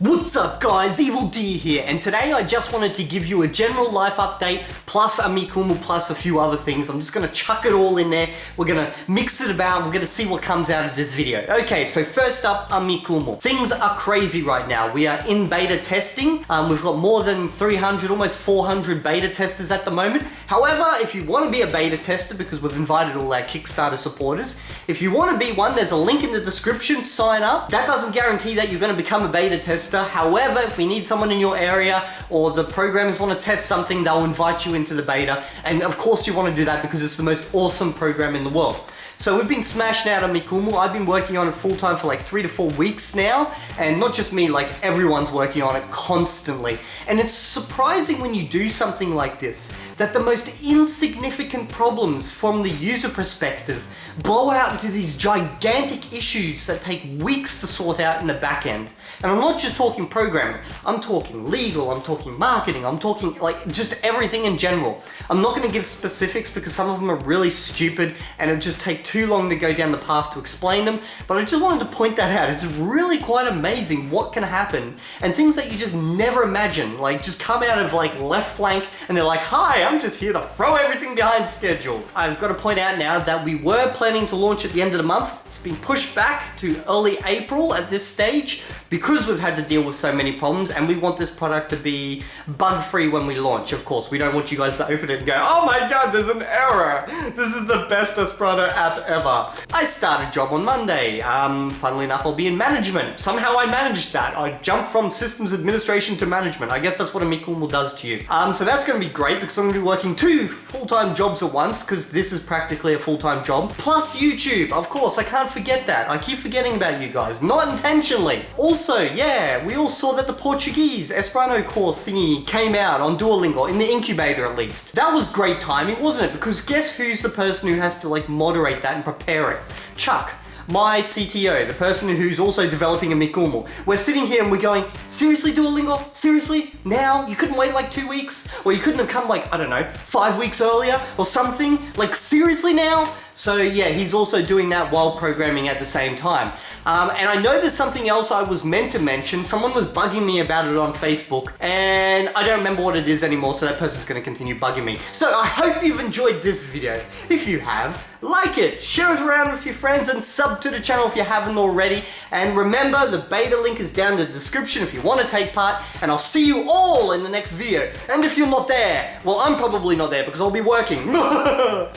What's up guys, Evil D here, and today I just wanted to give you a general life update, plus Amikumu, plus a few other things. I'm just gonna chuck it all in there, we're gonna mix it about, we're gonna see what comes out of this video. Okay, so first up, Amikumu. Things are crazy right now. We are in beta testing, um, we've got more than 300, almost 400 beta testers at the moment. However, if you wanna be a beta tester, because we've invited all our Kickstarter supporters, if you wanna be one, there's a link in the description, sign up. That doesn't guarantee that you're gonna become a beta tester, However, if we need someone in your area or the programmers want to test something, they'll invite you into the beta. And of course you want to do that because it's the most awesome program in the world. So we've been smashing out on Amikumu. I've been working on it full time for like three to four weeks now. And not just me, like everyone's working on it constantly. And it's surprising when you do something like this, that the most insignificant problems from the user perspective blow out into these gigantic issues that take weeks to sort out in the back end. And I'm not just talking programming, I'm talking legal, I'm talking marketing, I'm talking like just everything in general. I'm not gonna give specifics because some of them are really stupid and it just take too long to go down the path to explain them, but I just wanted to point that out. It's really quite amazing what can happen and things that you just never imagine, like just come out of like left flank and they're like, hi, I'm just here to throw everything behind schedule. I've got to point out now that we were planning to launch at the end of the month. It's been pushed back to early April at this stage because we've had to deal with so many problems and we want this product to be bug-free when we launch, of course. We don't want you guys to open it and go, oh my god, there's an error. This is the best Esperanto app ever. I start a job on Monday. Um, funnily enough, I'll be in management. Somehow I managed that. I jumped from systems administration to management. I guess that's what Amikumu does to you. Um, so that's going to be great because I'm to be working two full-time jobs at once because this is practically a full-time job. Plus YouTube. Of course, I can't forget that. I keep forgetting about you guys. Not intentionally. Also, yeah, we all saw that the Portuguese Esperanto course thingy came out on Duolingo, in the incubator at least. That was great timing, wasn't it? Because guess who's the person who has to like moderate that and prepare it. Chuck, my CTO, the person who's also developing Amikumu. We're sitting here and we're going, seriously Duolingo? Seriously? Now? You couldn't wait like two weeks? Or you couldn't have come like, I don't know, five weeks earlier or something? Like seriously now? So yeah, he's also doing that while programming at the same time. Um, and I know there's something else I was meant to mention. Someone was bugging me about it on Facebook and I don't remember what it is anymore, so that person's gonna continue bugging me. So I hope you've enjoyed this video. If you have, like it, share it around with your friends and sub to the channel if you haven't already. And remember, the beta link is down in the description if you want to take part. And I'll see you all in the next video. And if you're not there, well, I'm probably not there because I'll be working.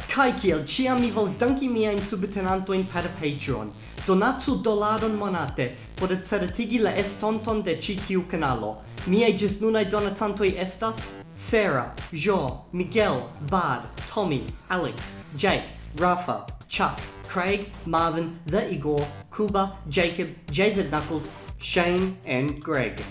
Kai kiel ciam mi vols danki miajn subtenantojn per Patreon. Donatsu dolaron monate por certigi la estonton de ĉi tiu kanalo. Miaj ĝisnunaj donacantoj estas Sarah, Jo, Miguel, Bard, Tommy, Alex, Jake, Rafa, Chuck, Craig, Marvin, The Igor, Kuba, Jacob, JZ Knuckles, Shane, and Greg.